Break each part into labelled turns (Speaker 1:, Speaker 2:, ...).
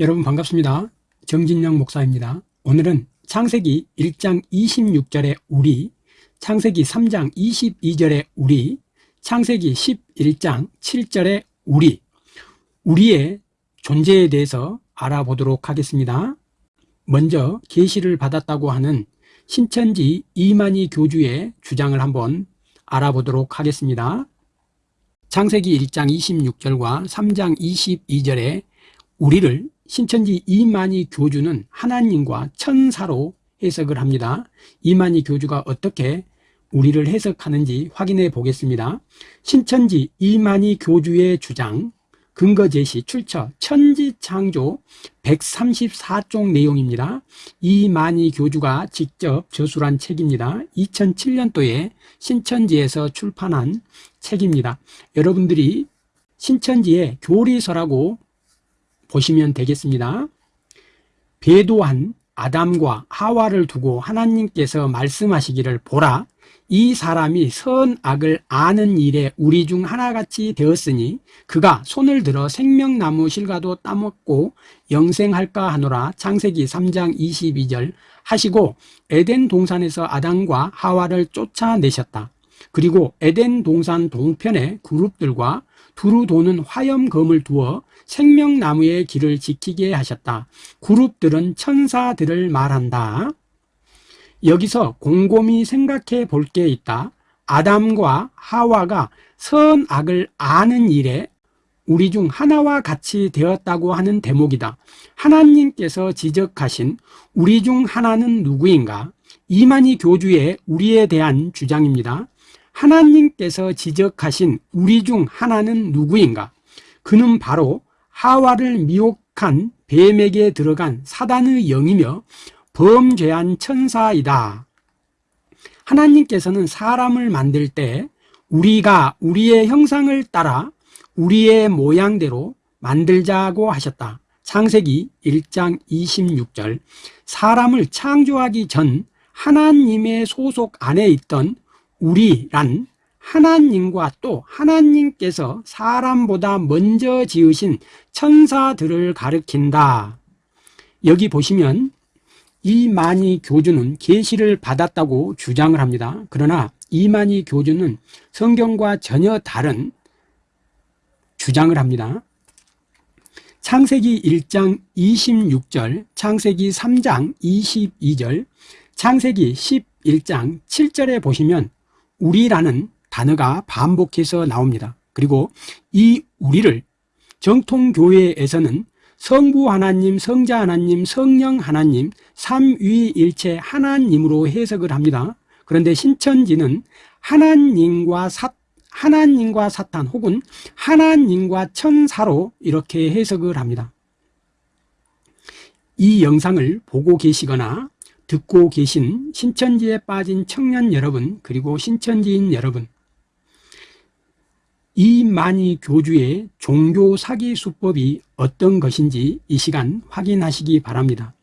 Speaker 1: 여러분 반갑습니다. 정진영 목사입니다. 오늘은 창세기 1장 26절의 우리, 창세기 3장 22절의 우리, 창세기 11장 7절의 우리, 우리의 존재에 대해서 알아보도록 하겠습니다. 먼저 계시를 받았다고 하는 신천지 이만희 교주의 주장을 한번 알아보도록 하겠습니다. 창세기 1장 26절과 3장 22절에 우리를 신천지 이만희 교주는 하나님과 천사로 해석을 합니다. 이만희 교주가 어떻게 우리를 해석하는지 확인해 보겠습니다. 신천지 이만희 교주의 주장, 근거 제시, 출처, 천지창조 134쪽 내용입니다. 이만희 교주가 직접 저술한 책입니다. 2007년도에 신천지에서 출판한 책입니다. 여러분들이 신천지의 교리서라고 보시면 되겠습니다. 배도한 아담과 하와를 두고 하나님께서 말씀하시기를 보라 이 사람이 선악을 아는 일에 우리 중 하나같이 되었으니 그가 손을 들어 생명나무 실과도 따먹고 영생할까 하노라 창세기 3장 22절 하시고 에덴 동산에서 아담과 하와를 쫓아내셨다. 그리고 에덴 동산 동편에 그룹들과 두루 도는 화염검을 두어 생명나무의 길을 지키게 하셨다. 그룹들은 천사들을 말한다. 여기서 곰곰이 생각해 볼 게 있다. 아담과 하와가 선악을 아는 일에 우리 중 하나와 같이 되었다고 하는 대목이다. 하나님께서 지적하신 우리 중 하나는 누구인가? 이만희 교주의 우리에 대한 주장입니다. 하나님께서 지적하신 우리 중 하나는 누구인가? 그는 바로 하와를 미혹한 뱀에게 들어간 사단의 영이며 범죄한 천사이다. 하나님께서는 사람을 만들 때 우리가 우리의 형상을 따라 우리의 모양대로 만들자고 하셨다. 창세기 1장 26절 사람을 창조하기 전 하나님의 소속 안에 있던 우리란 하나님과 또 하나님께서 사람보다 먼저 지으신 천사들을 가리킨다. 여기 보시면 이만희 교주는 계시를 받았다고 주장을 합니다. 그러나 이만희 교주는 성경과 전혀 다른 주장을 합니다. 창세기 1장 26절, 창세기 3장 22절, 창세기 11장 7절에 보시면 우리라는 단어가 반복해서 나옵니다. 그리고 이 우리를 정통교회에서는 성부 하나님, 성자 하나님, 성령 하나님, 삼위일체 하나님으로 해석을 합니다. 그런데 신천지는 하나님과 사, 하나님과 사탄 혹은 하나님과 천사로 이렇게 해석을 합니다. 이 영상을 보고 계시거나 듣고 계신 신천지에 빠진 청년 여러분 그리고 신천지인 여러분 이만희 교주의 종교 사기 수법이 어떤 것인지 이 시간 확인하시기 바랍니다.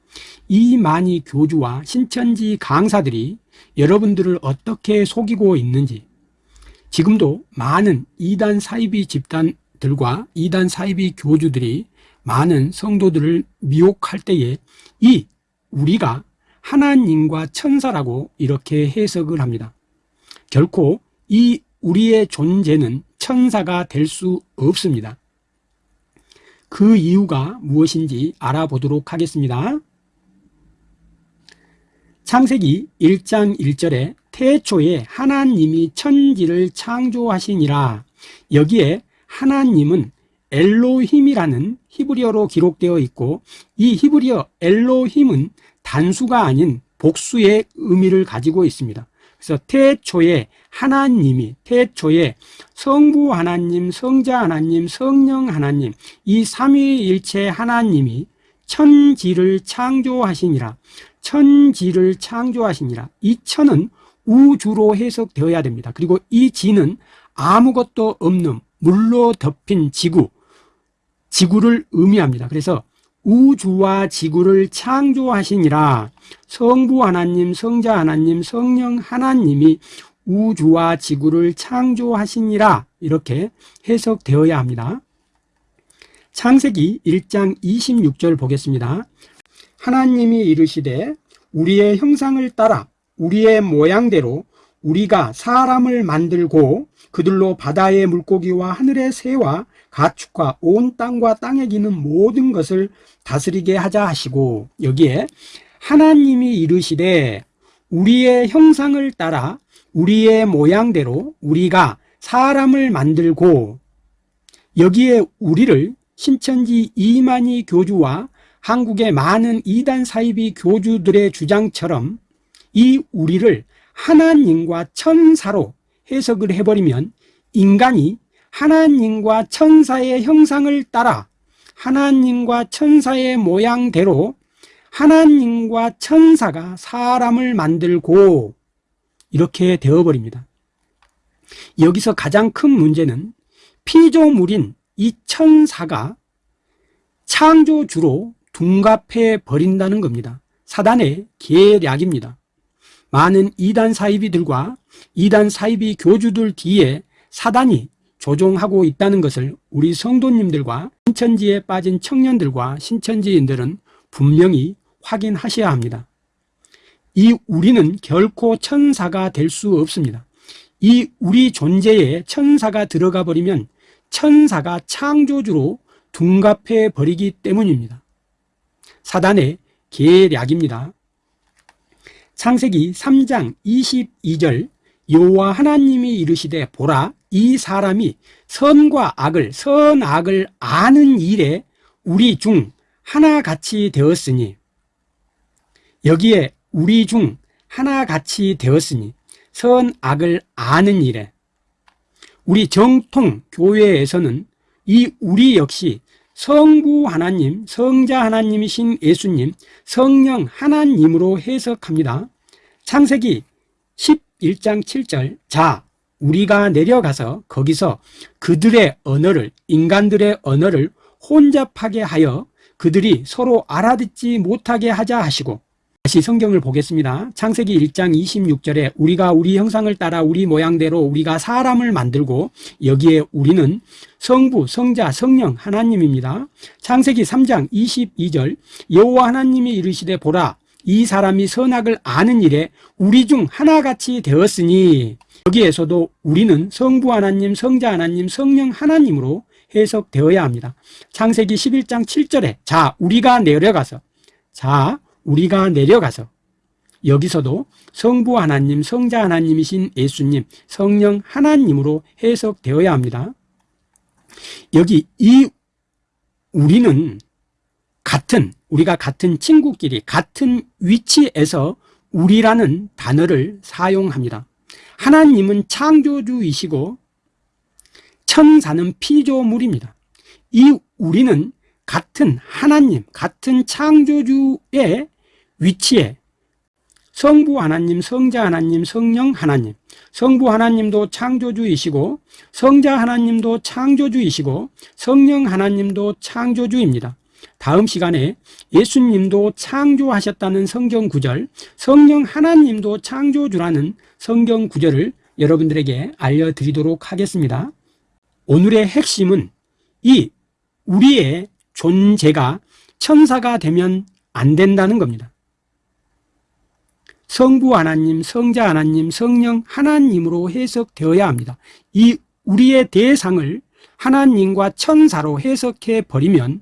Speaker 1: 이만희 교주와 신천지 강사들이 여러분들을 어떻게 속이고 있는지 지금도 많은 이단 사이비 집단들과 이단 사이비 교주들이 많은 성도들을 미혹할 때에 이 우리가 하나님과 천사라고 이렇게 해석을 합니다. 결코 이 우리의 존재는 천사가 될 수 없습니다. 그 이유가 무엇인지 알아보도록 하겠습니다. 창세기 1장 1절에 태초에 하나님이 천지를 창조하시니라 여기에 하나님은 엘로힘이라는 히브리어로 기록되어 있고 이 히브리어 엘로힘은 단수가 아닌 복수의 의미를 가지고 있습니다. 그래서 태초에 하나님이 태초에 성부 하나님, 성자 하나님, 성령 하나님 이 삼위일체 하나님이 천지를 창조하시니라 천지를 창조하시니라 이 천은 우주로 해석되어야 됩니다. 그리고 이 지는 아무것도 없는 물로 덮인 지구 지구를 의미합니다. 그래서 우주와 지구를 창조하시니라 성부 하나님, 성자 하나님, 성령 하나님이 우주와 지구를 창조하시니라 이렇게 해석되어야 합니다. 창세기 1장 26절 보겠습니다. 하나님이 이르시되 우리의 형상을 따라 우리의 모양대로 우리가 사람을 만들고 그들로 바다의 물고기와 하늘의 새와 가축과 온 땅과 땅에 기는 모든 것을 다스리게 하자 하시고 여기에 하나님이 이르시되 우리의 형상을 따라 우리의 모양대로 우리가 사람을 만들고 여기에 우리를 신천지 이만희 교주와 한국의 많은 이단 사이비 교주들의 주장처럼 이 우리를 하나님과 천사로 해석을 해버리면 인간이 하나님과 천사의 형상을 따라 하나님과 천사의 모양대로 하나님과 천사가 사람을 만들고 이렇게 되어버립니다. 여기서 가장 큰 문제는 피조물인 이 천사가 창조주로 둔갑해 버린다는 겁니다. 사단의 계략입니다. 많은 이단 사이비들과 이단 사이비 교주들 뒤에 사단이 조종하고 있다는 것을 우리 성도님들과 신천지에 빠진 청년들과 신천지인들은 분명히 확인하셔야 합니다. 이 우리는 결코 천사가 될 수 없습니다. 이 우리 존재에 천사가 들어가 버리면 천사가 창조주로 둔갑해 버리기 때문입니다. 사단의 계략입니다. 창세기 3장 22절 여호와 하나님이 이르시되 보라 이 사람이 선과 악을 선악을 아는 일에 우리 중 하나같이 되었으니 여기에 우리 중 하나같이 되었으니 선악을 아는 일에 우리 정통 교회에서는 이 우리 역시 성부 하나님, 성자 하나님이신 예수님, 성령 하나님으로 해석합니다. 창세기 11장 7절 자 우리가 내려가서 거기서 그들의 언어를 인간들의 언어를 혼잡하게 하여 그들이 서로 알아듣지 못하게 하자 하시고 다시 성경을 보겠습니다. 창세기 1장 26절에 우리가 우리 형상을 따라 우리 모양대로 우리가 사람을 만들고 여기에 우리는 성부, 성자, 성령 하나님입니다. 창세기 3장 22절 여호와 하나님이 이르시되 보라 이 사람이 선악을 아는 일에 우리 중 하나같이 되었으니 여기에서도 우리는 성부 하나님, 성자 하나님, 성령 하나님으로 해석되어야 합니다. 창세기 11장 7절에 자 우리가 내려가서 자 우리가 내려가서 여기서도 성부 하나님, 성자 하나님이신 예수님, 성령 하나님으로 해석되어야 합니다. 여기 이 우리는 같은 우리가 같은 친구끼리 같은 위치에서 우리라는 단어를 사용합니다. 하나님은 창조주이시고 천사는 피조물입니다. 이 우리는 같은 하나님, 같은 창조주의 위치에 성부 하나님, 성자 하나님, 성령 하나님 성부 하나님도 창조주이시고 성자 하나님도 창조주이시고 성령 하나님도 창조주입니다. 다음 시간에 예수님도 창조하셨다는 성경 구절, 성령 하나님도 창조주라는 성경 구절을 여러분들에게 알려드리도록 하겠습니다. 오늘의 핵심은 이 우리의 존재가 천사가 되면 안 된다는 겁니다. 성부 하나님, 성자 하나님, 성령 하나님으로 해석되어야 합니다. 이 우리의 대상을 하나님과 천사로 해석해 버리면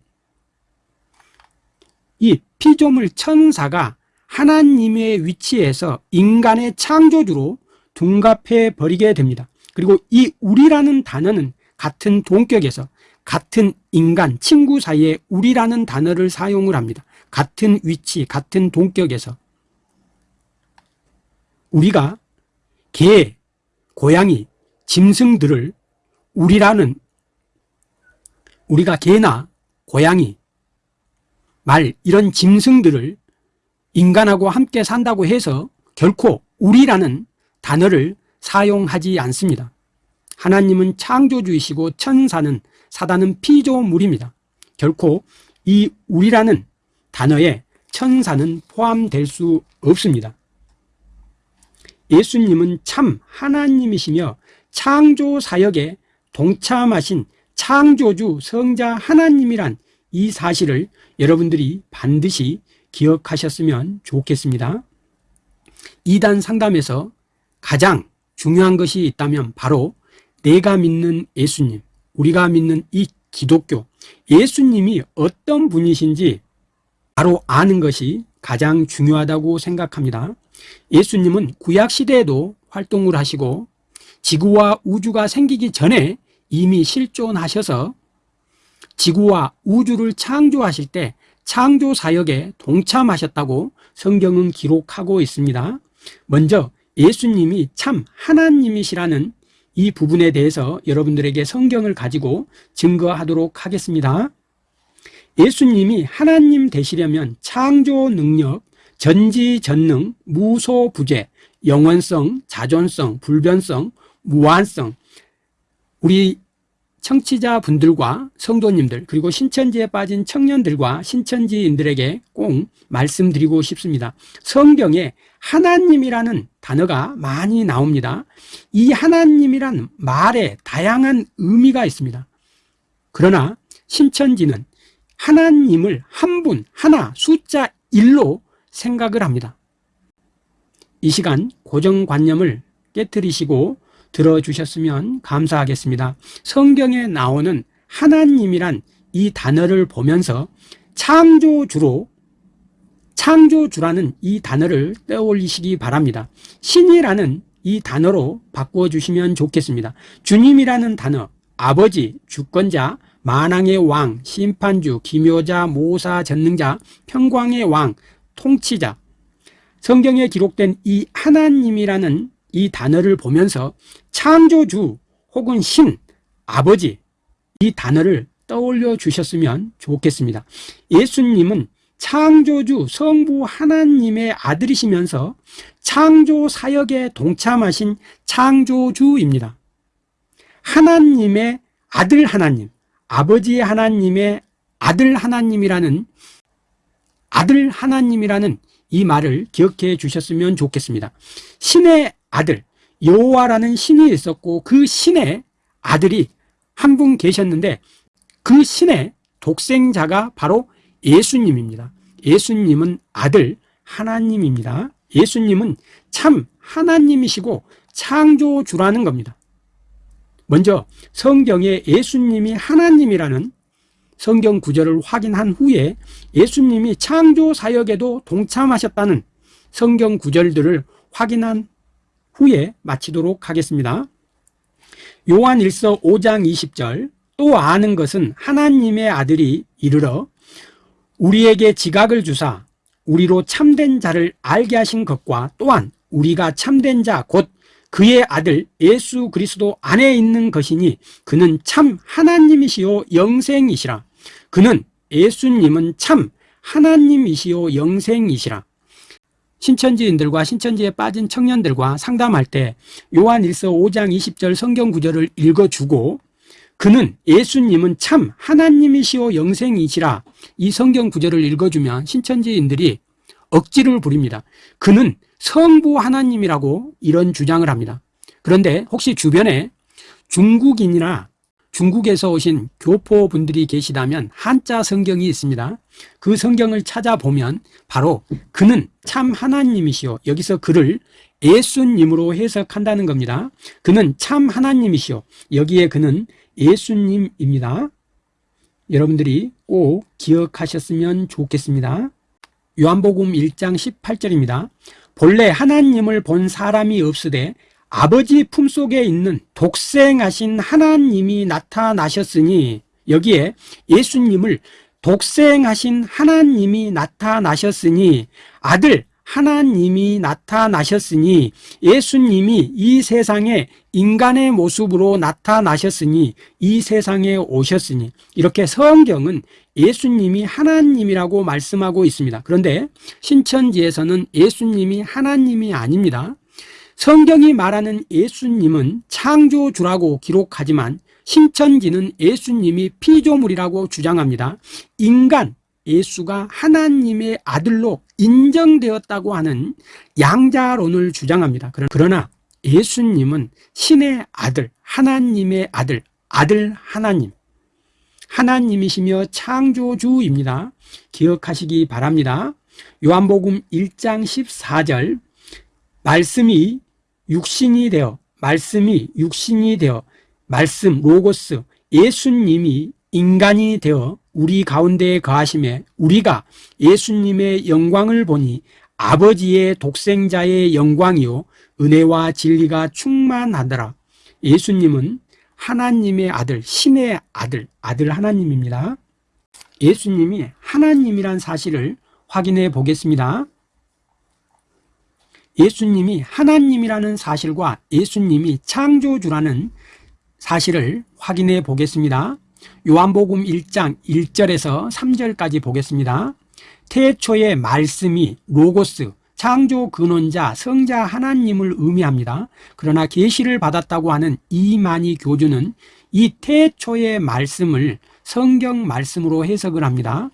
Speaker 1: 이 피조물 천사가 하나님의 위치에서 인간의 창조주로 둔갑해 버리게 됩니다. 그리고 이 우리라는 단어는 같은 동격에서 같은 인간, 친구 사이에 우리라는 단어를 사용을 합니다. 같은 위치, 같은 동격에서 우리가 개, 고양이, 짐승들을 우리라는 우리가 개나 고양이, 말 이런 짐승들을 인간하고 함께 산다고 해서 결코 우리라는 단어를 사용하지 않습니다. 하나님은 창조주이시고 천사는 사단은 피조물입니다. 결코 이 우리라는 단어에 천사는 포함될 수 없습니다. 예수님은 참 하나님이시며 창조 사역에 동참하신 창조주 성자 하나님이란 이 사실을 여러분들이 반드시 기억하셨으면 좋겠습니다. 이단 상담에서 가장 중요한 것이 있다면 바로 내가 믿는 예수님, 우리가 믿는 이 기독교, 예수님이 어떤 분이신지 바로 아는 것이 가장 중요하다고 생각합니다. 예수님은 구약시대에도 활동을 하시고 지구와 우주가 생기기 전에 이미 실존하셔서 지구와 우주를 창조하실 때 창조 사역에 동참하셨다고 성경은 기록하고 있습니다. 먼저 예수님이 참 하나님이시라는 이 부분에 대해서 여러분들에게 성경을 가지고 증거하도록 하겠습니다. 예수님이 하나님 되시려면 창조 능력, 전지전능, 무소부재, 영원성, 자존성, 불변성, 무한성 우리 청취자분들과 성도님들 그리고 신천지에 빠진 청년들과 신천지인들에게 꼭 말씀드리고 싶습니다. 성경에 하나님이라는 단어가 많이 나옵니다. 이 하나님이란 말에 다양한 의미가 있습니다. 그러나 신천지는 하나님을 한 분, 하나, 숫자 1로 생각을 합니다. 이 시간 고정관념을 깨뜨리시고 들어주셨으면 감사하겠습니다. 성경에 나오는 하나님이란 이 단어를 보면서 창조주로 창조주라는 이 단어를 떠올리시기 바랍니다. 신이라는 이 단어로 바꿔주시면 좋겠습니다. 주님이라는 단어, 아버지, 주권자, 만왕의 왕, 심판주, 기묘자, 모사, 전능자, 평광의 왕, 통치자 성경에 기록된 이 하나님이라는 이 단어를 보면서 창조주 혹은 신, 아버지 이 단어를 떠올려 주셨으면 좋겠습니다. 예수님은 창조주 성부 하나님의 아들이시면서 창조 사역에 동참하신 창조주입니다. 하나님의 아들 하나님, 아버지 하나님의 아들 하나님이라는 아들 하나님이라는 이 말을 기억해 주셨으면 좋겠습니다. 신의 아들 여호와라는 신이 있었고 그 신의 아들이 한 분 계셨는데 그 신의 독생자가 바로 예수님입니다. 예수님은 아들 하나님입니다. 예수님은 참 하나님이시고 창조주라는 겁니다. 먼저 성경에 예수님이 하나님이라는 성경 구절을 확인한 후에 예수님이 창조 사역에도 동참하셨다는 성경 구절들을 확인한 후에 마치도록 하겠습니다. 요한 1서 5장 20절. 또 아는 것은 하나님의 아들이 이르러 우리에게 지각을 주사 우리로 참된 자를 알게 하신 것과 또한 우리가 참된 자 곧 그의 아들 예수 그리스도 안에 있는 것이니 그는 참 하나님이시요 영생이시라. 그는 예수님은 참 하나님이시요 영생이시라 신천지인들과 신천지에 빠진 청년들과 상담할 때 요한 1서 5장 20절 성경 구절을 읽어주고 그는 예수님은 참 하나님이시오 영생이시라 이 성경 구절을 읽어주면 신천지인들이 억지를 부립니다. 그는 성부 하나님이라고 이런 주장을 합니다. 그런데 혹시 주변에 중국인이나 중국에서 오신 교포분들이 계시다면 한자 성경이 있습니다. 그 성경을 찾아보면 바로 그는 참 하나님이시오. 여기서 그를 예수님으로 해석한다는 겁니다. 그는 참 하나님이시오. 여기에 그는 예수님입니다. 여러분들이 꼭 기억하셨으면 좋겠습니다. 요한복음 1장 18절입니다. 본래 하나님을 본 사람이 없으되 아버지 품속에 있는 독생하신 하나님이 나타나셨으니 여기에 예수님을 독생하신 하나님이 나타나셨으니 아들 하나님이 나타나셨으니 예수님이 이 세상에 인간의 모습으로 나타나셨으니 이 세상에 오셨으니 이렇게 성경은 예수님이 하나님이라고 말씀하고 있습니다. 그런데 신천지에서는 예수님이 하나님이 아닙니다. 성경이 말하는 예수님은 창조주라고 기록하지만 신천지는 예수님이 피조물이라고 주장합니다. 인간 예수가 하나님의 아들로 인정되었다고 하는 양자론을 주장합니다. 그러나 예수님은 신의 아들, 하나님의 아들, 아들 하나님, 하나님이시며 창조주입니다. 기억하시기 바랍니다. 요한복음 1장 14절 말씀이 육신이 되어 말씀이 육신이 되어 말씀 로고스 예수님이 인간이 되어 우리 가운데에 거하심에 우리가 예수님의 영광을 보니 아버지의 독생자의 영광이요 은혜와 진리가 충만하더라. 예수님은 하나님의 아들 신의 아들 아들 하나님입니다. 예수님이 하나님이란 사실을 확인해 보겠습니다 예수님이 하나님이라는 사실과 예수님이 창조주라는 사실을 확인해 보겠습니다. 요한복음 1장 1절에서 3절까지 보겠습니다. 태초의 말씀이 로고스 창조 근원자 성자 하나님을 의미합니다. 그러나 계시를 받았다고 하는 이만희 교주는 이 태초의 말씀을 성경 말씀으로 해석을 합니다.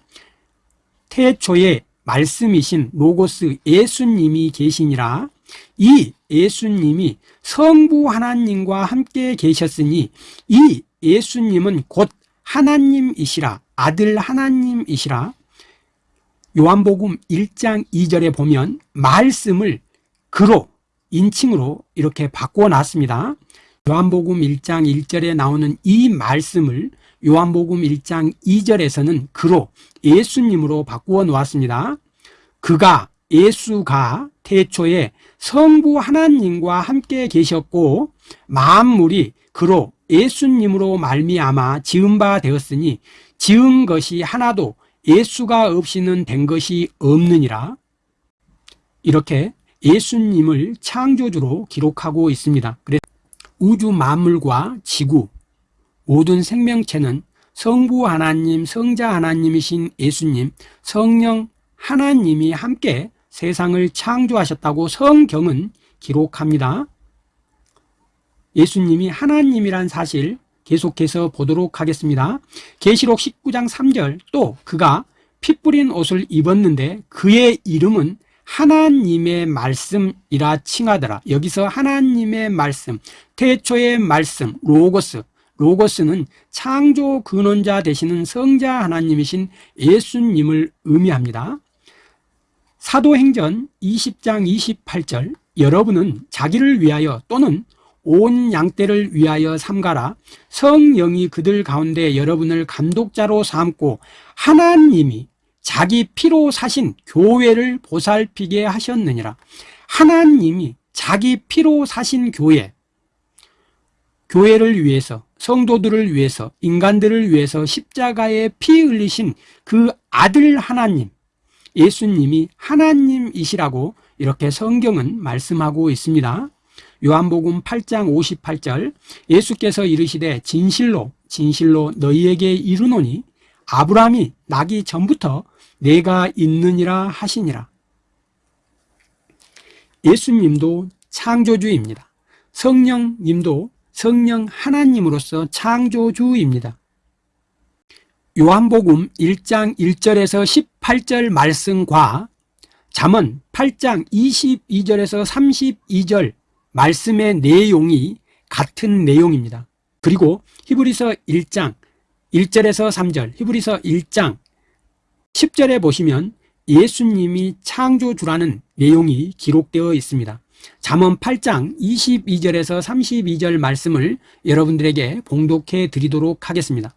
Speaker 1: 태초에 말씀이신 로고스 예수님이 계시니라. 이 예수님이 성부 하나님과 함께 계셨으니 이 예수님은 곧 하나님이시라. 아들 하나님이시라. 요한복음 1장 2절에 보면 말씀을 그로 인칭으로 이렇게 바꾸어 놨습니다. 요한복음 1장 1절에 나오는 이 말씀을 요한복음 1장 2절에서는 그로 예수님으로 바꾸어 놓았습니다. 그가 예수가 태초에 성부 하나님과 함께 계셨고 만물이 그로 예수님으로 말미암아 지은 바 되었으니 지은 것이 하나도 예수가 없이는 된 것이 없느니라. 이렇게 예수님을 창조주로 기록하고 있습니다. 그래서 우주 만물과 지구 모든 생명체는 성부 하나님, 성자 하나님이신 예수님, 성령 하나님이 함께 세상을 창조하셨다고 성경은 기록합니다. 예수님이 하나님이란 사실 계속해서 보도록 하겠습니다. 계시록 19장 3절 또 그가 피 뿌린 옷을 입었는데 그의 이름은 하나님의 말씀이라 칭하더라. 여기서 하나님의 말씀 태초의 말씀 로고스 로고스는 창조 근원자 되시는 성자 하나님이신 예수님을 의미합니다. 사도행전 20장 28절 여러분은 자기를 위하여 또는 온 양떼를 위하여 삼가라. 성령이 그들 가운데 여러분을 감독자로 삼고 하나님이 자기 피로 사신 교회를 보살피게 하셨느니라. 하나님이 자기 피로 사신 교회 교회를 위해서 성도들을 위해서 인간들을 위해서 십자가에 피 흘리신 그 아들 하나님 예수님이 하나님이시라고 이렇게 성경은 말씀하고 있습니다. 요한복음 8장 58절 예수께서 이르시되 진실로 진실로 너희에게 이르노니 아브라함이 나기 전부터 내가 있느니라 하시니라. 예수님도 창조주입니다. 성령님도 성령 하나님으로서 창조주입니다. 요한복음 1장 1절에서 18절 말씀과 잠언 8장 22절에서 32절 말씀의 내용이 같은 내용입니다. 그리고 히브리서 1장 1절에서 3절 히브리서 1장 10절에 보시면 예수님이 창조주라는 내용이 기록되어 있습니다 잠언 8장 22절에서 32절 말씀을 여러분들에게 봉독해 드리도록 하겠습니다.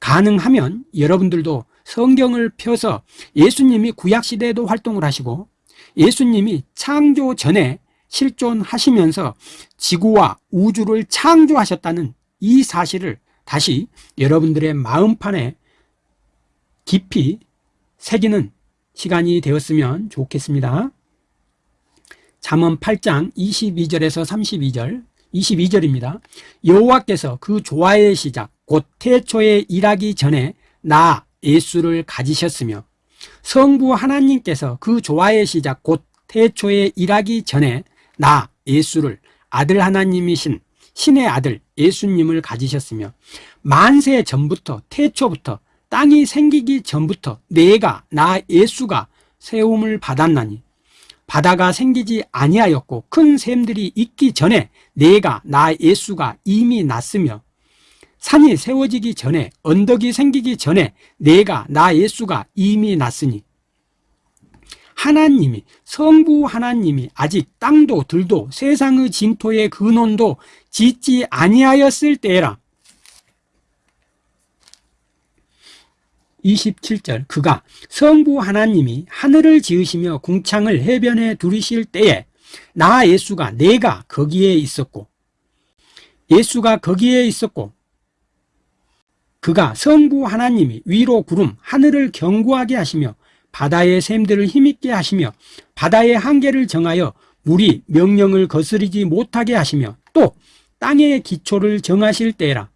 Speaker 1: 가능하면 여러분들도 성경을 펴서 예수님이 구약시대에도 활동을 하시고 예수님이 창조 전에 실존하시면서 지구와 우주를 창조하셨다는 이 사실을 다시 여러분들의 마음판에 깊이 새기는 시간이 되었으면 좋겠습니다 잠언 8장 22절에서 32절 22절입니다. 여호와께서 그 조화의 시작 곧 태초에 일하기 전에 나 예수를 가지셨으며 성부 하나님께서 그 조화의 시작 곧 태초에 일하기 전에 나 예수를 아들 하나님이신 신의 아들 예수님을 가지셨으며 만세 전부터 태초부터 땅이 생기기 전부터 내가 나 예수가 세움을 받았나니 바다가 생기지 아니하였고 큰 샘들이 있기 전에 내가 나 예수가 이미 났으며 산이 세워지기 전에 언덕이 생기기 전에 내가 나 예수가 이미 났으니 하나님이 성부 하나님이 아직 땅도 들도 세상의 진토의 근원도 짓지 아니하였을 때라 27절. 그가 성부 하나님이 하늘을 지으시며 궁창을 해변에 두르실 때에 나 예수가 내가 거기에 있었고 예수가 거기에 있었고 그가 성부 하나님이 위로 구름 하늘을 견고하게 하시며 바다의 샘들을 힘있게 하시며 바다의 한계를 정하여 물이 명령을 거스르지 못하게 하시며 또 땅의 기초를 정하실 때라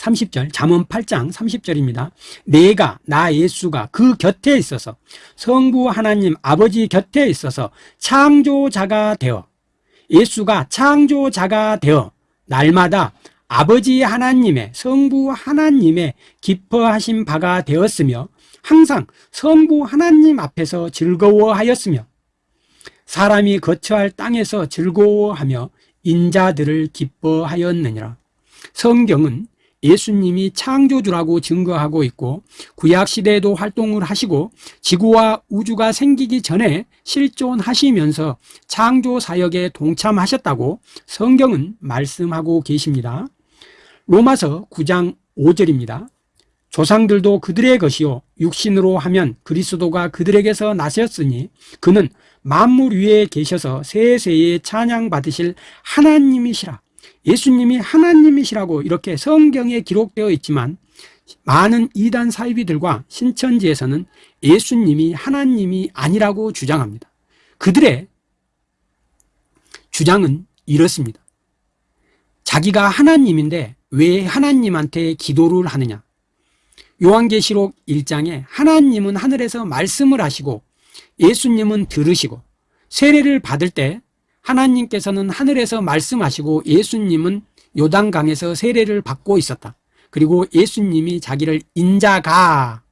Speaker 1: 30절 잠언 8장 30절입니다. 내가 나 예수가 그 곁에 있어서 성부 하나님 아버지 곁에 있어서 창조자가 되어 예수가 창조자가 되어 날마다 아버지 하나님의 성부 하나님의 기뻐하신 바가 되었으며 항상 성부 하나님 앞에서 즐거워하였으며 사람이 거처할 땅에서 즐거워하며 인자들을 기뻐하였느니라. 성경은 예수님이 창조주라고 증거하고 있고 구약시대에도 활동을 하시고 지구와 우주가 생기기 전에 실존하시면서 창조사역에 동참하셨다고 성경은 말씀하고 계십니다. 로마서 9장 5절입니다. 조상들도 그들의 것이요 육신으로 하면 그리스도가 그들에게서 나셨으니 그는 만물 위에 계셔서 세세에 찬양받으실 하나님이시라 예수님이 하나님이시라고 이렇게 성경에 기록되어 있지만 많은 이단 사이비들과 신천지에서는 예수님이 하나님이 아니라고 주장합니다. 그들의 주장은 이렇습니다. 자기가 하나님인데 왜 하나님한테 기도를 하느냐? 요한계시록 1장에 하나님은 하늘에서 말씀을 하시고 예수님은 들으시고 세례를 받을 때 하나님께서는 하늘에서 말씀하시고 예수님은 요단강에서 세례를 받고 있었다. 그리고 예수님이 자기를 인자가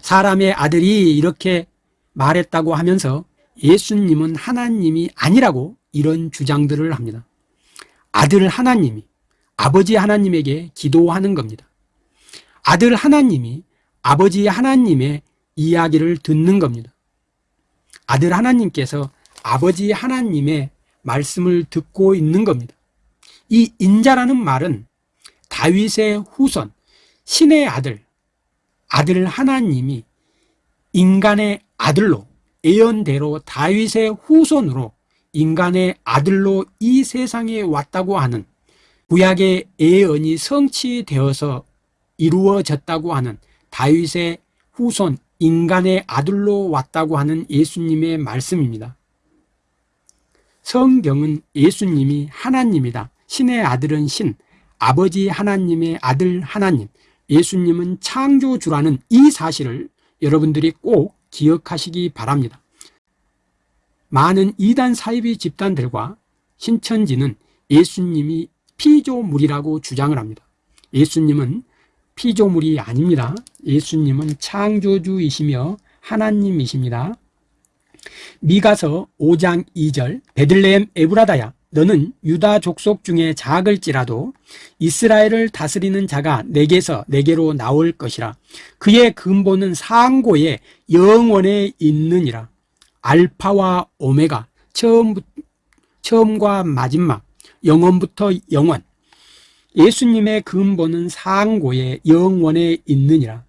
Speaker 1: 사람의 아들이 이렇게 말했다고 하면서 예수님은 하나님이 아니라고 이런 주장들을 합니다. 아들 하나님이 아버지 하나님에게 기도하는 겁니다. 아들 하나님이 아버지 하나님의 이야기를 듣는 겁니다. 아들 하나님께서 아버지 하나님의 말씀을 듣고 있는 겁니다. 이 인자라는 말은 다윗의 후손 신의 아들 아들 하나님이 인간의 아들로 예언대로 다윗의 후손으로 인간의 아들로 이 세상에 왔다고 하는 구약의 예언이 성취되어서 이루어졌다고 하는 다윗의 후손 인간의 아들로 왔다고 하는 예수님의 말씀입니다 성경은 예수님이 하나님이다. 신의 아들은 신 아버지 하나님의 아들 하나님. 예수님은 창조주라는 이 사실을 여러분들이 꼭 기억하시기 바랍니다. 많은 이단 사이비 집단들과 신천지는 예수님이 피조물이라고 주장을 합니다. 예수님은 피조물이 아닙니다. 예수님은 창조주이시며 하나님이십니다 미가서 5장 2절 베들레헴 에브라다야 너는 유다 족속 중에 작을지라도 이스라엘을 다스리는 자가 내게서 내게로 나올 것이라. 그의 근본은 상고에 영원에 있느니라. 알파와 오메가 처음, 처음과 마지막 영원부터 영원. 예수님의 근본은 상고에 영원에 있느니라.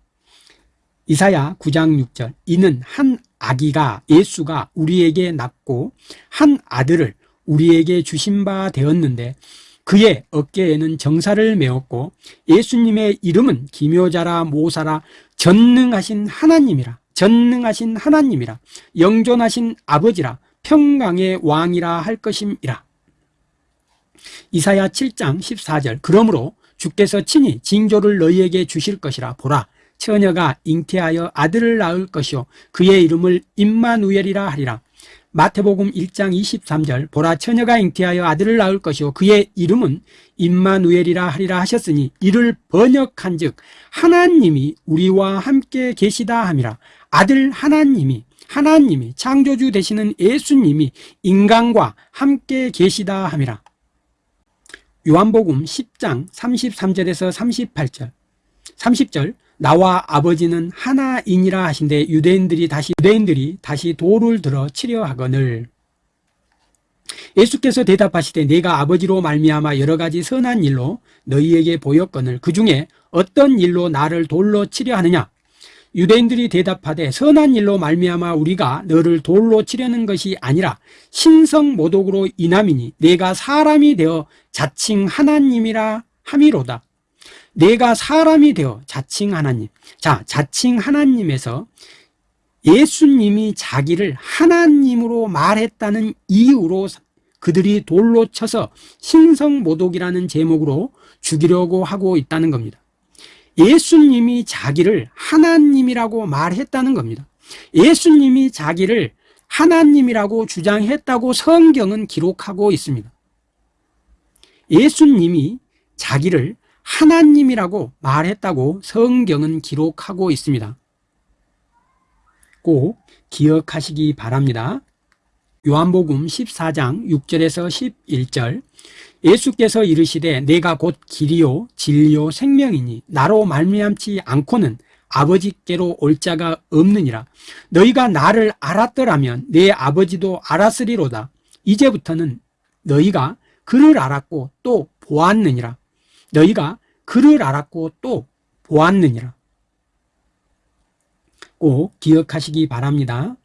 Speaker 1: 이사야 9장 6절 이는 한 아기가 예수가 우리에게 낳고 한 아들을 우리에게 주신 바 되었는데 그의 어깨에는 정사를 메었고 예수님의 이름은 기묘자라 모사라 전능하신 하나님이라 전능하신 하나님이라 영존하신 아버지라 평강의 왕이라 할 것임이라. 이사야 7장 14절. 그러므로 주께서 친히 징조를 너희에게 주실 것이라 보라 처녀가 잉태하여 아들을 낳을 것이요. 그의 이름을 임마누엘이라 하리라. 마태복음 1장 23절 보라 처녀가 잉태하여 아들을 낳을 것이요. 그의 이름은 임마누엘이라 하리라 하셨으니 이를 번역한 즉 하나님이 우리와 함께 계시다 함이라. 아들 하나님이 하나님이 창조주 되시는 예수님이 인간과 함께 계시다 함이라. 요한복음 10장 33절에서 38절 30절 나와 아버지는 하나이니라 하신데 유대인들이 다시 유대인들이 다시 돌을 들어 치려 하거늘. 예수께서 대답하시되 내가 아버지로 말미암아 여러 가지 선한 일로 너희에게 보였거늘. 그 중에 어떤 일로 나를 돌로 치려 하느냐? 유대인들이 대답하되 선한 일로 말미암아 우리가 너를 돌로 치려는 것이 아니라 신성 모독으로 인함이니 내가 사람이 되어 자칭 하나님이라 함이로다 내가 사람이 되어 자칭 하나님. 자 자칭 하나님에서 예수님이 자기를 하나님으로 말했다는 이유로 그들이 돌로 쳐서 신성모독이라는 제목으로 죽이려고 하고 있다는 겁니다. 예수님이 자기를 하나님이라고 말했다는 겁니다. 예수님이 자기를 하나님이라고 주장했다고 성경은 기록하고 있습니다. 예수님이 자기를 하나님이라고 말했다고 성경은 기록하고 있습니다. 꼭 기억하시기 바랍니다. 요한복음 14장 6절에서 11절. 예수께서 이르시되 내가 곧 길이요 진리요 생명이니 나로 말미암지 않고는 아버지께로 올 자가 없느니라. 너희가 나를 알았더라면 내 아버지도 알았으리로다. 이제부터는 너희가 그를 알았고 또 보았느니라 너희가 그를 알았고 또 보았느니라. 꼭 기억하시기 바랍니다.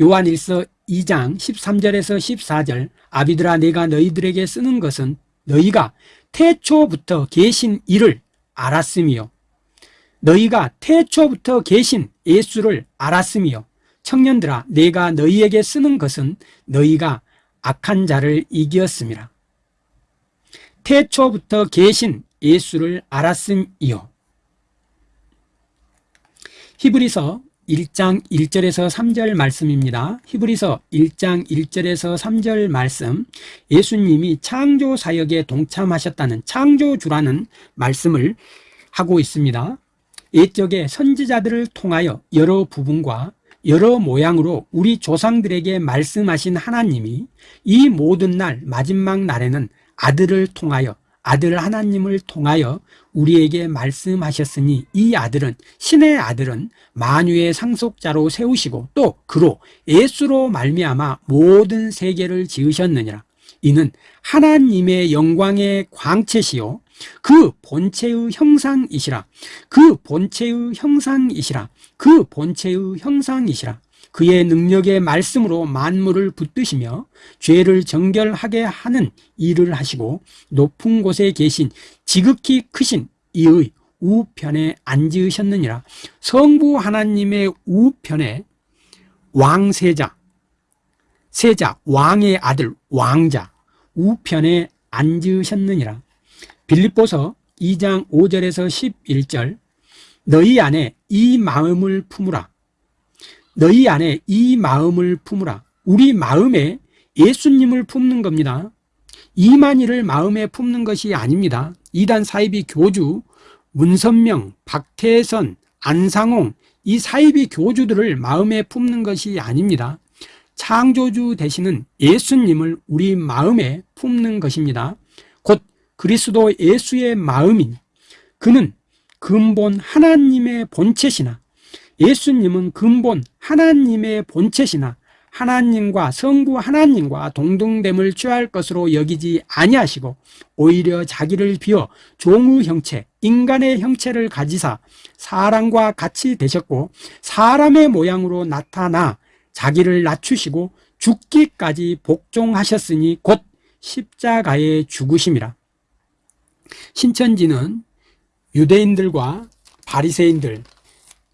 Speaker 1: 요한일서 2장 13절에서 14절 아비들아 내가 너희들에게 쓰는 것은 너희가 태초부터 계신 이를 알았음이요. 너희가 태초부터 계신 예수를 알았음이요. 청년들아 내가 너희에게 쓰는 것은 너희가 악한 자를 이겼음이라 태초부터 계신 예수를 알았음이요 히브리서 1장 1절에서 3절 말씀입니다. 히브리서 1장 1절에서 3절 말씀 예수님이 창조 사역에 동참하셨다는 창조주라는 말씀을 하고 있습니다. 옛적에 선지자들을 통하여 여러 부분과 여러 모양으로 우리 조상들에게 말씀하신 하나님이 이 모든 날 마지막 날에는 아들을 통하여 아들 하나님을 통하여 우리에게 말씀하셨으니 이 아들은 신의 아들은 만유의 상속자로 세우시고 또 그로 예수로 말미암아 모든 세계를 지으셨느니라. 이는 하나님의 영광의 광채시요 그 본체의 형상이시라. 그 본체의 형상이시라. 그 본체의 형상이시라 그의 능력의 말씀으로 만물을 붙드시며 죄를 정결하게 하는 일을 하시고 높은 곳에 계신 지극히 크신 이의 우편에 앉으셨느니라. 성부 하나님의 우편에 왕세자 세자 왕의 아들 왕자 우편에 앉으셨느니라. 빌립보서 2장 5절에서 11절 너희 안에 이 마음을 품으라 너희 안에 이 마음을 품으라. 우리 마음에 예수님을 품는 겁니다. 이만희를 마음에 품는 것이 아닙니다. 이단 사이비 교주 문선명, 박태선, 안상홍 이 사이비 교주들을 마음에 품는 것이 아닙니다. 창조주 되시는 예수님을 우리 마음에 품는 것입니다. 곧 그리스도 예수의 마음인 그는 근본 하나님의 본체시나 예수님은 근본 하나님의 본체시나 하나님과 성부 하나님과 동등됨을 취할 것으로 여기지 아니하시고 오히려 자기를 비워 종의 형체, 인간의 형체를 가지사 사람과 같이 되셨고 사람의 모양으로 나타나 자기를 낮추시고 죽기까지 복종하셨으니 곧 십자가의 죽으심이라. 신천지는 유대인들과 바리새인들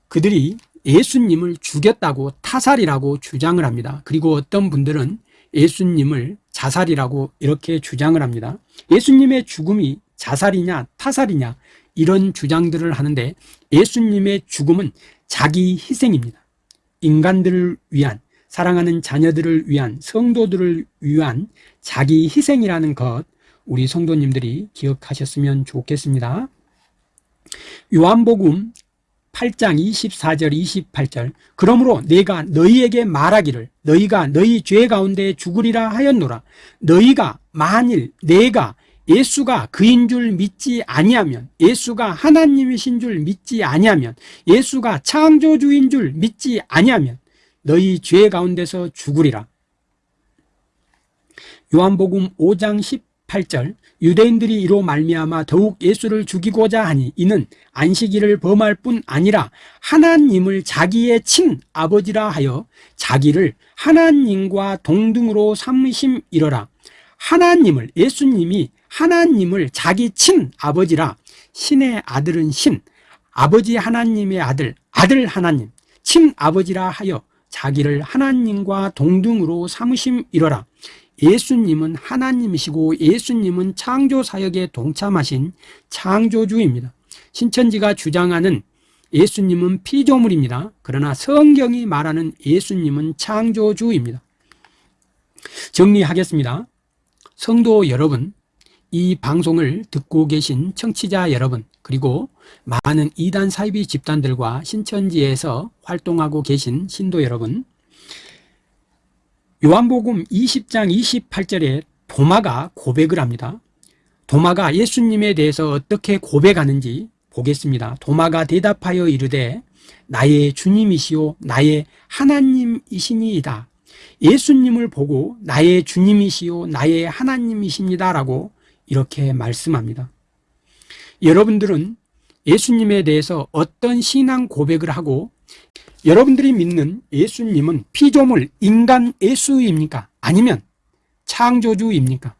Speaker 1: 그들이 예수님을 죽였다고 타살이라고 주장을 합니다. 그리고 어떤 분들은 예수님을 자살이라고 이렇게 주장을 합니다. 예수님의 죽음이 자살이냐 타살이냐 이런 주장들을 하는데 예수님의 죽음은 자기 희생입니다. 인간들을 위한 사랑하는 자녀들을 위한 성도들을 위한 자기 희생이라는 것 우리 성도님들이 기억하셨으면 좋겠습니다. 요한복음 8장 24절 28절. 그러므로 내가 너희에게 말하기를 너희가 너희 죄 가운데 죽으리라 하였노라. 너희가 만일 내가 예수가 그인 줄 믿지 아니하면 예수가 하나님이신 줄 믿지 아니하면 예수가 창조주인 줄 믿지 아니하면 너희 죄 가운데서 죽으리라. 요한복음 5장 18절 유대인들이 이로 말미암아 더욱 예수를 죽이고자 하니 이는 안식일을 범할 뿐 아니라 하나님을 자기의 친 아버지라 하여 자기를 하나님과 동등으로 삼으심이러라. 하나님을 예수님이 하나님을 자기 친 아버지라. 신의 아들은 신 아버지 하나님의 아들 아들 하나님 친 아버지라 하여 자기를 하나님과 동등으로 삼으심이러라 예수님은 하나님이시고 예수님은 창조 사역에 동참하신 창조주입니다. 신천지가 주장하는 예수님은 피조물입니다. 그러나 성경이 말하는 예수님은 창조주입니다. 정리하겠습니다. 성도 여러분 이 방송을 듣고 계신 청취자 여러분 그리고 많은 이단 사이비 집단들과 신천지에서 활동하고 계신 신도 여러분 요한복음 20장 28절에 도마가 고백을 합니다. 도마가 예수님에 대해서 어떻게 고백하는지 보겠습니다. 도마가 대답하여 이르되 나의 주님이시오 나의 하나님이시니이다. 예수님을 보고 나의 주님이시오 나의 하나님이십니다 라고 이렇게 말씀합니다. 여러분들은 예수님에 대해서 어떤 신앙 고백을 하고 여러분들이 믿는 예수님은 피조물 인간 예수입니까? 아니면 창조주입니까?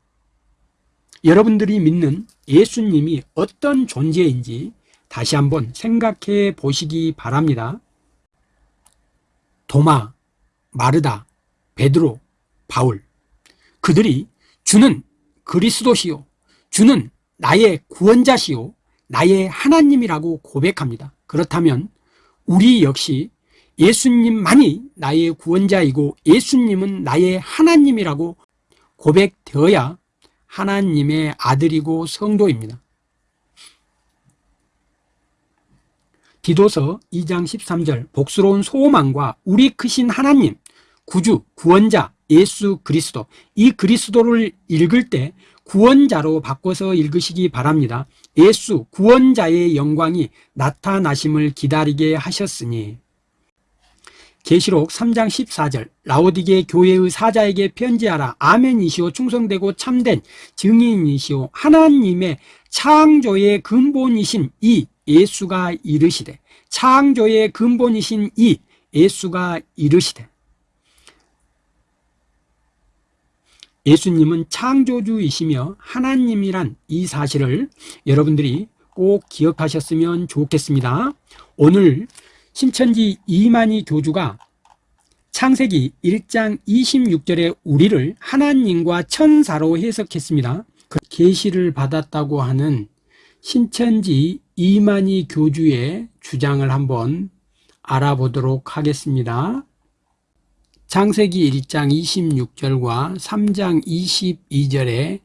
Speaker 1: 여러분들이 믿는 예수님이 어떤 존재인지 다시 한번 생각해 보시기 바랍니다 도마, 마르다, 베드로, 바울 그들이 주는 그리스도시요 주는 나의 구원자시요 나의 하나님이라고 고백합니다 그렇다면 우리 역시 예수님만이 나의 구원자이고 예수님은 나의 하나님이라고 고백되어야 하나님의 아들이고 성도입니다. 디도서 2장 13절 복스러운 소망과 우리 크신 하나님 구주 구원자 예수 그리스도. 이 그리스도를 읽을 때 구원자로 바꿔서 읽으시기 바랍니다. 예수 구원자의 영광이 나타나심을 기다리게 하셨으니 계시록 3장 14절. 라오디게 교회의 사자에게 편지하라. 아멘이시오. 충성되고 참된 증인이시오. 하나님의 창조의 근본이신 이 예수가 이르시되 창조의 근본이신 이 예수가 이르시되. 예수님은 창조주이시며 하나님이란 이 사실을 여러분들이 꼭 기억하셨으면 좋겠습니다. 오늘 신천지 이만희 교주가 창세기 1장 26절에 우리를 하나님과 천사로 해석했습니다. 그 계시를 받았다고 하는 신천지 이만희 교주의 주장을 한번 알아보도록 하겠습니다. 창세기 1장 26절과 3장 22절에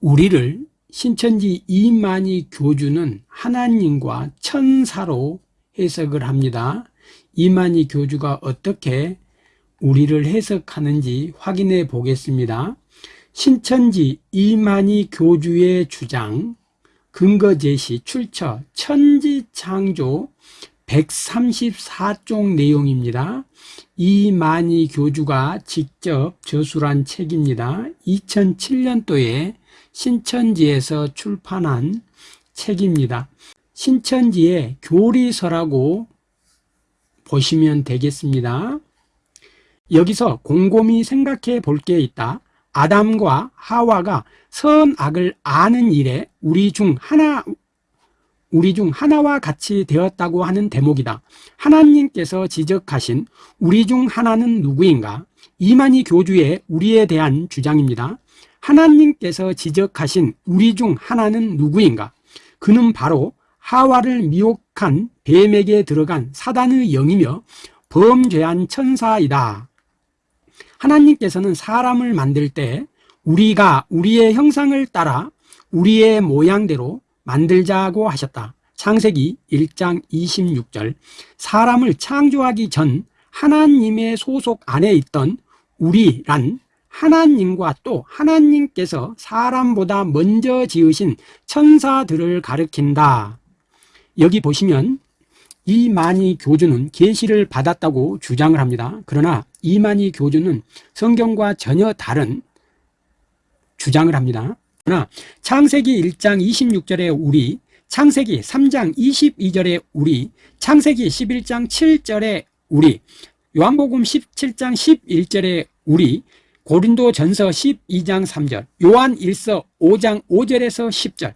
Speaker 1: 우리를 신천지 이만희 교주는 하나님과 천사로 해석을 합니다. 이만희 교주가 어떻게 우리를 해석하는지 확인해 보겠습니다. 신천지 이만희 교주의 주장 근거 제시 출처 천지창조 134쪽 내용입니다. 이만희 교주가 직접 저술한 책입니다. 2007년도에 신천지에서 출판한 책입니다 신천지의 교리서라고 보시면 되겠습니다. 여기서 곰곰이 생각해 볼 게 있다. 아담과 하와가 선악을 아는 일에 우리 중 하나 우리 중 하나와 같이 되었다고 하는 대목이다. 하나님께서 지적하신 우리 중 하나는 누구인가? 이만희 교주의 우리에 대한 주장입니다. 하나님께서 지적하신 우리 중 하나는 누구인가? 그는 바로 하와를 미혹한 뱀에게 들어간 사단의 영이며 범죄한 천사이다. 하나님께서는 사람을 만들 때 우리가 우리의 형상을 따라 우리의 모양대로 만들자고 하셨다. 창세기 1장 26절. 사람을 창조하기 전 하나님의 소속 안에 있던 우리란 하나님과 또 하나님께서 사람보다 먼저 지으신 천사들을 가리킨다. 여기 보시면 이만희 교주는 계시를 받았다고 주장을 합니다. 그러나 이만희 교주는 성경과 전혀 다른 주장을 합니다. 그러나 창세기 1장 26절에 우리, 창세기 3장 22절에 우리, 창세기 11장 7절에 우리, 요한복음 17장 11절에 우리, 고린도 전서 12장 3절, 요한 1서 5장 5절에서 10절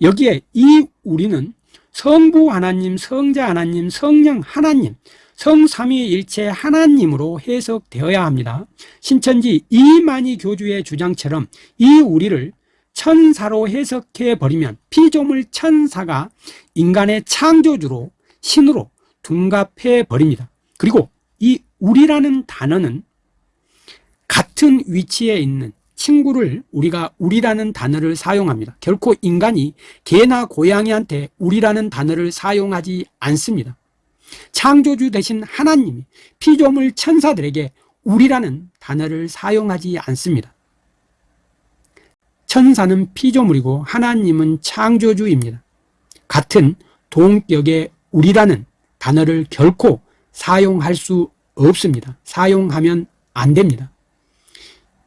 Speaker 1: 여기에 이 우리는 성부 하나님, 성자 하나님, 성령 하나님, 성삼위일체 하나님으로 해석되어야 합니다. 신천지 이만희 교주의 주장처럼 이 우리를 천사로 해석해 버리면 피조물 천사가 인간의 창조주로 신으로 둔갑해 버립니다. 그리고 이 우리라는 단어는 같은 위치에 있는 친구를 우리가 우리라는 단어를 사용합니다. 결코 인간이 개나 고양이한테 우리라는 단어를 사용하지 않습니다. 창조주 대신 하나님이 피조물 천사들에게 우리라는 단어를 사용하지 않습니다. 천사는 피조물이고 하나님은 창조주입니다. 같은 동격의 우리라는 단어를 결코 사용할 수 없습니다. 사용하면 안 됩니다.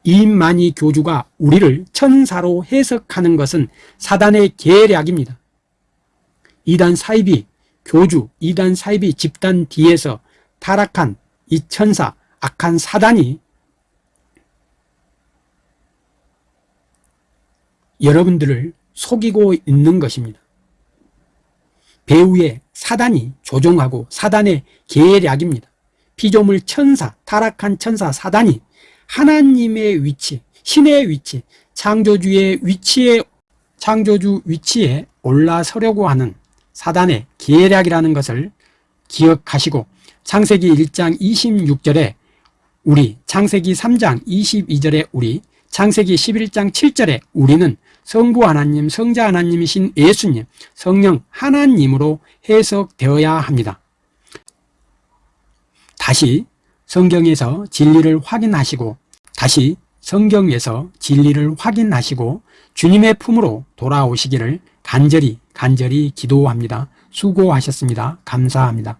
Speaker 1: 이만희 교주가 우리를 천사로 해석하는 것은 사단의 계략입니다. 이단 사이비 교주, 이단 사이비 집단 뒤에서 타락한 이 천사, 악한 사단이 여러분들을 속이고 있는 것입니다. 배우의 사단이 조종하고 사단의 계략입니다. 피조물 천사, 타락한 천사 사단이 하나님의 위치, 신의 위치, 창조주의 위치에 창조주 위치에 올라서려고 하는 사단의 계략이라는 것을 기억하시고 창세기 1장 26절에 우리, 창세기 3장 22절에 우리, 창세기 11장 7절에 우리는 성부 하나님, 성자 하나님이신 예수님, 성령 하나님으로 해석되어야 합니다. 다시 성경에서 진리를 확인하시고 다시 성경에서 진리를 확인하시고 주님의 품으로 돌아오시기를 간절히 간절히 기도합니다. 수고하셨습니다. 감사합니다.